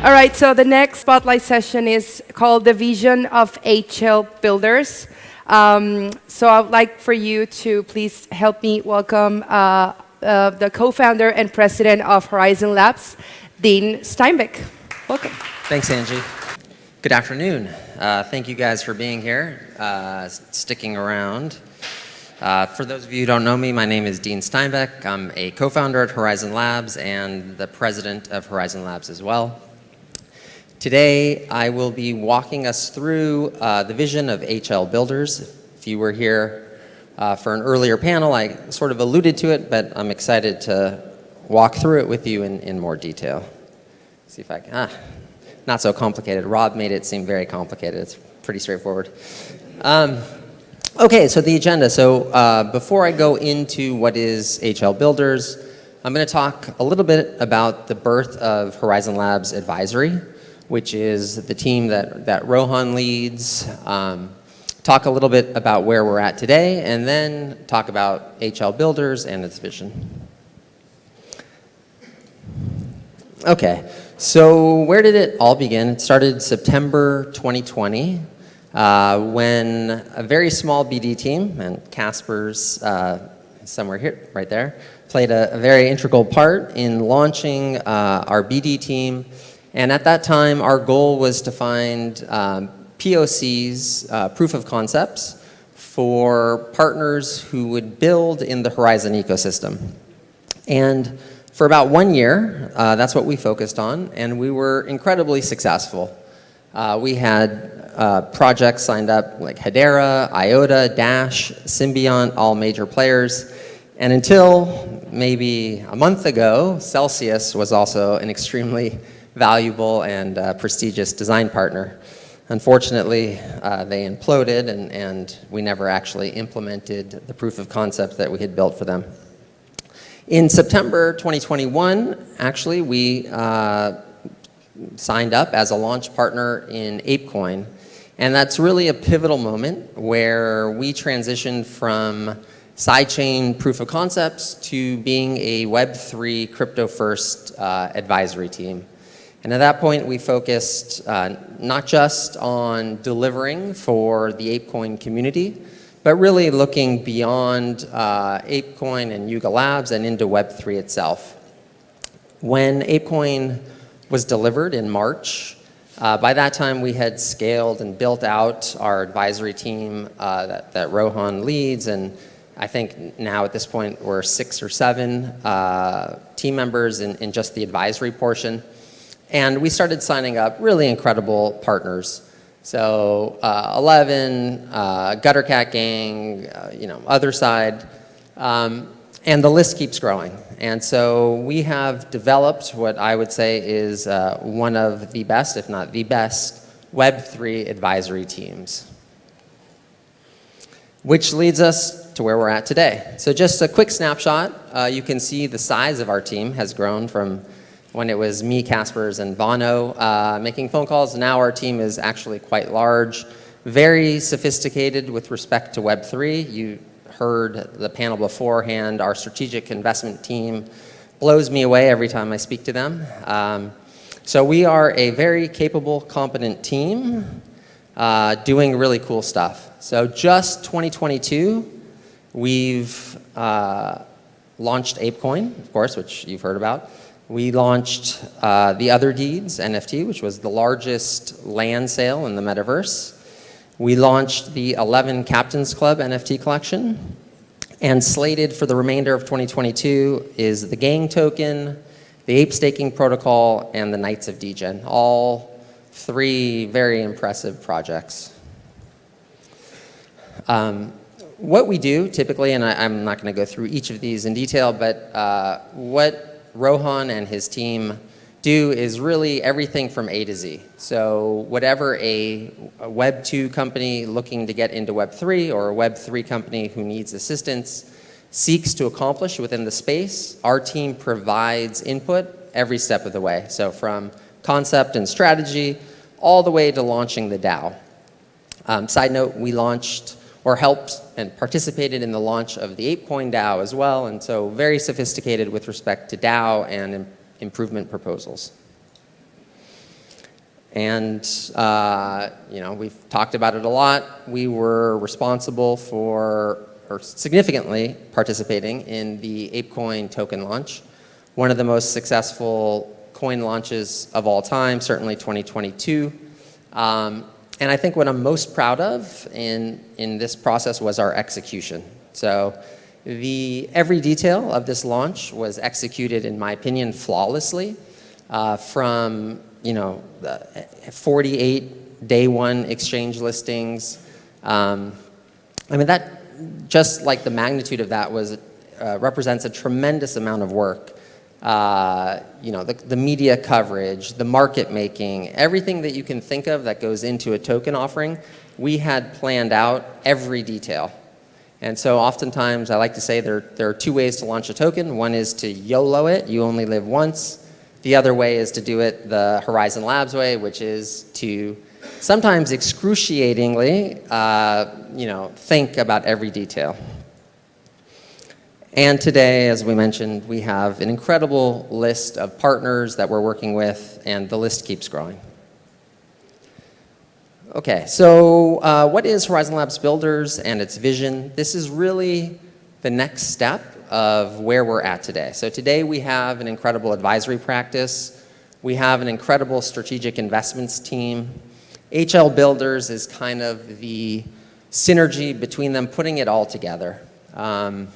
All right, so the next spotlight session is called The Vision of HL Builders. Um, so I would like for you to please help me welcome uh, uh, the co-founder and president of Horizen Labs, Dean Steinbeck. Welcome. Thanks, Angie. Good afternoon. Uh, thank you guys for being here, uh, sticking around. Uh, for those of you who don't know me, my name is Dean Steinbeck. I'm a co-founder at Horizen Labs and the president of Horizen Labs as well. Today, I will be walking us through uh, the vision of HL Builders. If you were here uh, for an earlier panel, I sort of alluded to it, but I'm excited to walk through it with you in, in more detail. See if I can, ah, not so complicated. Rob made it seem very complicated. It's pretty straightforward. Um, okay, so the agenda. So uh, before I go into what is HL Builders, I'm going to talk a little bit about the birth of Horizen Labs Advisory which is the team that, that Rohan leads, um, talk a little bit about where we're at today, and then talk about HL Builders and its vision. Okay, so where did it all begin? It started September 2020 uh, when a very small BD team, and Casper's uh, somewhere here, right there, played a, a, very integral part in launching uh, our BD team and at that time, our goal was to find um, POCs, uh, proof of concepts, for partners who would build in the Horizen ecosystem. And for about one year, uh, that's what we focused on, and we were incredibly successful. Uh, we had uh, projects signed up like Hedera, IOTA, Dash, Symbiont, all major players. And until maybe a month ago, Celsius was also an extremely valuable and uh, prestigious design partner. Unfortunately, uh, they imploded and, and we never actually implemented the proof of concept that we had built for them. In September 2021, actually, we uh, signed up as a launch partner in ApeCoin. And that's really a pivotal moment where we transitioned from sidechain proof of concepts to being a Web3 crypto first uh, advisory team. And at that point, we focused uh, not just on delivering for the ApeCoin community, but really looking beyond uh, ApeCoin and Yuga Labs and into Web3 itself. When ApeCoin was delivered in March, uh, by that time we had scaled and built out our advisory team uh, that, that, Rohan leads and I think now at this point we're six or seven uh, team members in, in just the advisory portion. And we started signing up really incredible partners. So uh, 11, uh, Gutter Cat Gang, uh, you know, Otherside, um, and the list keeps growing. And so we have developed what I would say is uh, one of the best, if not the best, Web3 advisory teams. Which leads us to where we're at today. So just a quick snapshot, uh, you can see the size of our team has grown from when it was me, Caspers, and Vano uh, making phone calls. Now our team is actually quite large, very sophisticated with respect to Web3. You heard the panel beforehand. Our strategic investment team blows me away every time I speak to them. Um, so we are a very capable, competent team uh, doing really cool stuff. So just 2022, we've uh, launched ApeCoin, of course, which you've heard about. We launched uh, the Otherdeeds NFT, which was the largest land sale in the metaverse. We launched the 11 Captains Club NFT collection. And slated for the remainder of 2022 is the Gang Token, the Ape Staking Protocol, and the Knights of Degen. All three very impressive projects. Um, what we do typically, and I, am not going to go through each of these in detail, but uh, what Rohan and his team do is really everything from A to Z. So whatever a, a Web 2 company looking to get into Web 3 or a Web 3 company who needs assistance seeks to accomplish within the space, our team provides input every step of the way. So from concept and strategy all the way to launching the DAO. Um, side note, we launched or helped and participated in the launch of the ApeCoin DAO as well, and so very sophisticated with respect to DAO and Im improvement proposals. And, uh, you know, we've talked about it a lot. We were responsible for, or significantly participating in the ApeCoin token launch, one of the most successful coin launches of all time, certainly 2022. Um, and I think what I'm most proud of in, in this process was our execution. So the, every detail of this launch was executed, in my opinion, flawlessly. Uh, from you know, 48 day one exchange listings. Um, I mean, that, just like the magnitude of that was, uh, represents a tremendous amount of work. Uh, you know, the, the media coverage, the market making, everything that you can think of that goes into a token offering, we had planned out every detail. And so oftentimes I like to say there, there are two ways to launch a token. One is to YOLO it, you only live once. The other way is to do it the Horizen Labs way, which is to sometimes excruciatingly, uh, you know, think about every detail. And today, as we mentioned, we have an incredible list of partners that we're working with, and the list keeps growing. Okay, so uh, what is Horizen Labs Builders and its vision? This is really the next step of where we're at today. So today we have an incredible advisory practice. We have an incredible strategic investments team. HL Builders is kind of the synergy between them, putting it all together. Um,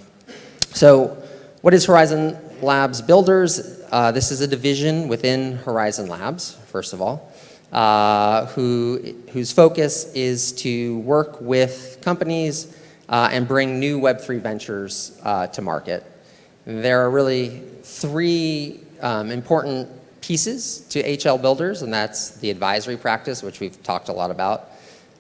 so what is Horizen Labs Builders? Uh, this is a division within Horizen Labs, first of all, uh, who, whose focus is to work with companies uh, and bring new Web3 ventures uh, to market. There are really three um, important pieces to HL Builders, and that's the advisory practice, which we've talked a lot about,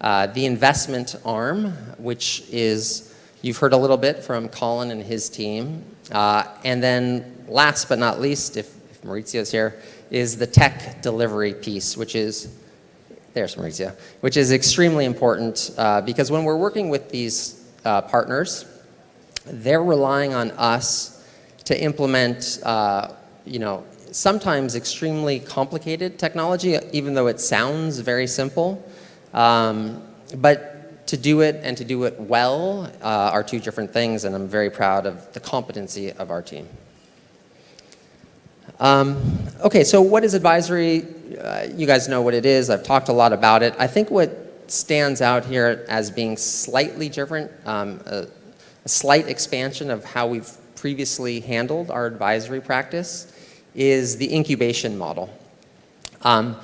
uh, the investment arm, which is, you've heard a little bit from Colin and his team, uh, and then last but not least, if, if Maurizio's here, is the tech delivery piece, which is, there's Maurizio, which is extremely important uh, because when we're working with these uh, partners. They're relying on us to implement, uh, you know, sometimes extremely complicated technology, even though it sounds very simple. Um, but to do it and to do it well uh, are two different things, and I'm very proud of the competency of our team. Um, okay, so what is advisory? Uh, you guys know what it is. I've talked a lot about it. I think what stands out here as being slightly different, um, a, a, slight expansion of how we've previously handled our advisory practice is the incubation model. Um,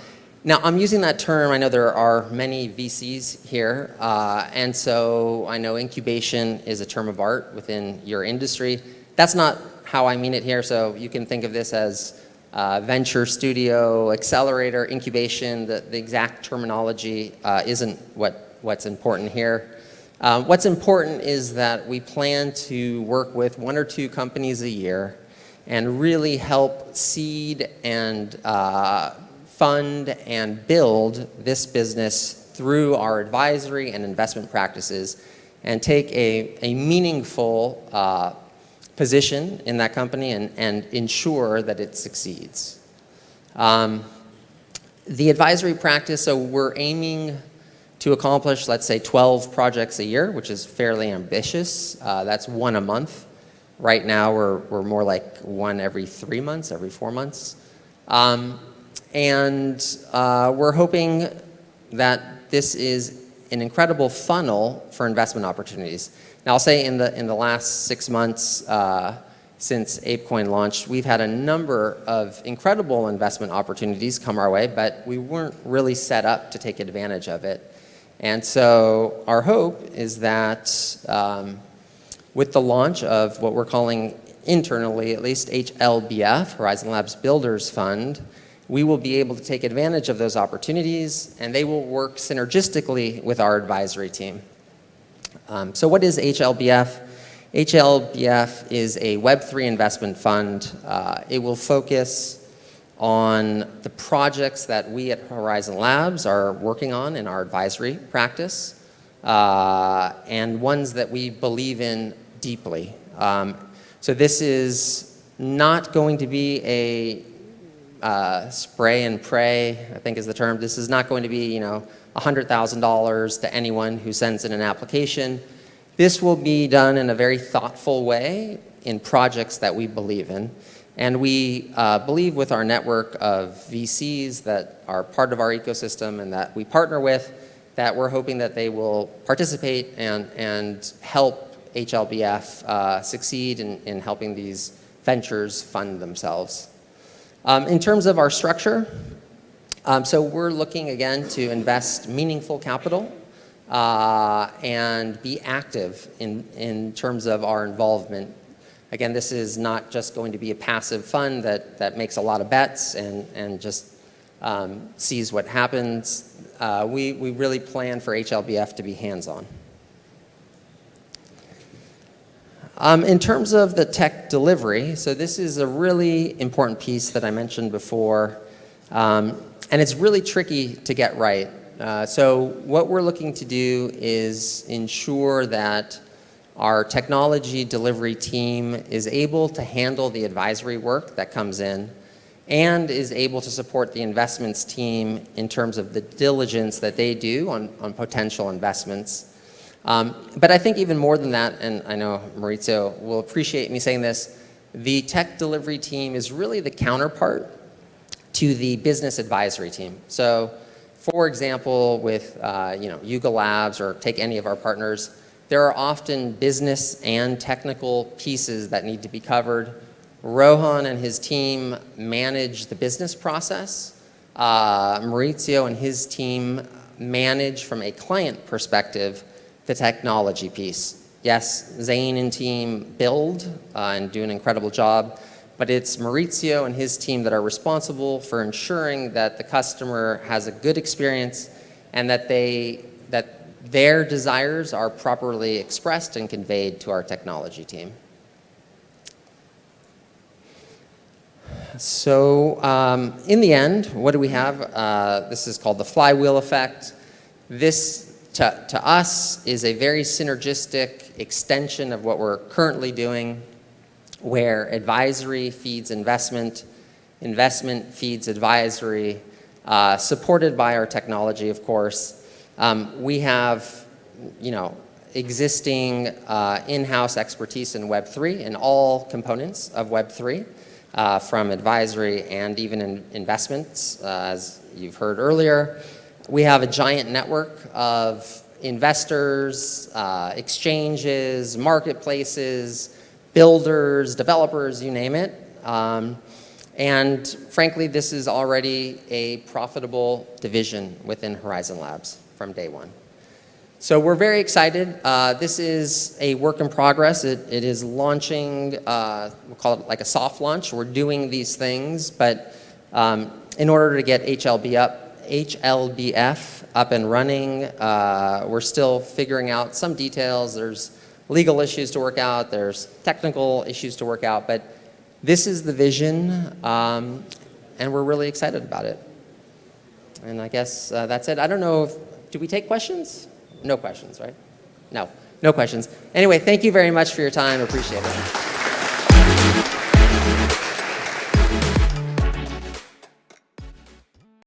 now, I'm using that term. I know there are many VCs here, uh, and so I know incubation is a term of art within your industry. That's not how I mean it here, so you can think of this as uh, venture studio, accelerator, incubation, the, the exact terminology uh, isn't what, what's important here. Uh, what's important is that we plan to work with one or two companies a year and really help seed and uh, fund and build this business through our advisory and investment practices and take a, a meaningful uh, position in that company and, and ensure that it succeeds. Um, the advisory practice, so we're aiming to accomplish, let's say, 12 projects a year, which is fairly ambitious. Uh, that's one a month. Right now, we're, we're more like one every three months, every four months. Um, and uh, we're hoping that this is an incredible funnel for investment opportunities. Now I'll say in the, in the last six months uh, since ApeCoin launched, we've had a number of incredible investment opportunities come our way, but we weren't really set up to take advantage of it. And so our hope is that um, with the launch of what we're calling internally, at least HLBF, Horizen Labs Builders Fund, we will be able to take advantage of those opportunities and they will work synergistically with our advisory team. Um, so what is HLBF? HLBF is a Web3 investment fund. Uh, it will focus on the projects that we at Horizen Labs are working on in our advisory practice uh, and ones that we believe in deeply. Um, so this is not going to be a uh, spray and pray, I think is the term. This is not going to be, you know, $100,000 to anyone who sends in an application. This will be done in a very thoughtful way in projects that we believe in. And we uh, believe with our network of VCs that are part of our ecosystem and that we partner with, that we're hoping that they will participate and, and help HLBF uh, succeed in, in helping these ventures fund themselves. Um, in terms of our structure, um, so we're looking again to invest meaningful capital uh, and be active in, in terms of our involvement. Again, this is not just going to be a passive fund that, that makes a lot of bets and, and just um, sees what happens. Uh, we, we really plan for HLBF to be hands-on. Um, in terms of the tech delivery, so this is a really important piece that I mentioned before, um, and it's really tricky to get right. Uh, so what we're looking to do is ensure that our technology delivery team is able to handle the advisory work that comes in and is able to support the investments team in terms of the diligence that they do on, on potential investments um, but I think even more than that, and I know Maurizio will appreciate me saying this, the tech delivery team is really the counterpart to the business advisory team. So for example, with uh, you know, Yuga Labs or take any of our partners, there are often business and technical pieces that need to be covered. Rohan and his team manage the business process. Uh, Maurizio and his team manage from a client perspective the technology piece. Yes, Zane and team build uh, and do an incredible job, but it's Maurizio and his team that are responsible for ensuring that the customer has a good experience and that they that their desires are properly expressed and conveyed to our technology team. So um, in the end, what do we have? Uh, this is called the flywheel effect. This to, to us is a very synergistic extension of what we're currently doing where advisory feeds investment, investment feeds advisory, uh, supported by our technology, of course. Um, we have, you know, existing uh, in-house expertise in Web3 in all components of Web3, uh, from advisory and even in investments, uh, as you've heard earlier. We have a giant network of investors, uh, exchanges, marketplaces, builders, developers, you name it. Um, and frankly, this is already a profitable division within Horizen Labs from day one. So we're very excited. Uh, this is a work in progress. It, it is launching, uh, we'll call it like a soft launch. We're doing these things, but um, in order to get HLB up, HLBF up and running. Uh, we're still figuring out some details. There's legal issues to work out. There's technical issues to work out. But this is the vision, um, and we're really excited about it. And I guess uh, that's it. I don't know if, do we take questions? No questions, right? No, no questions. Anyway, thank you very much for your time. Appreciate it.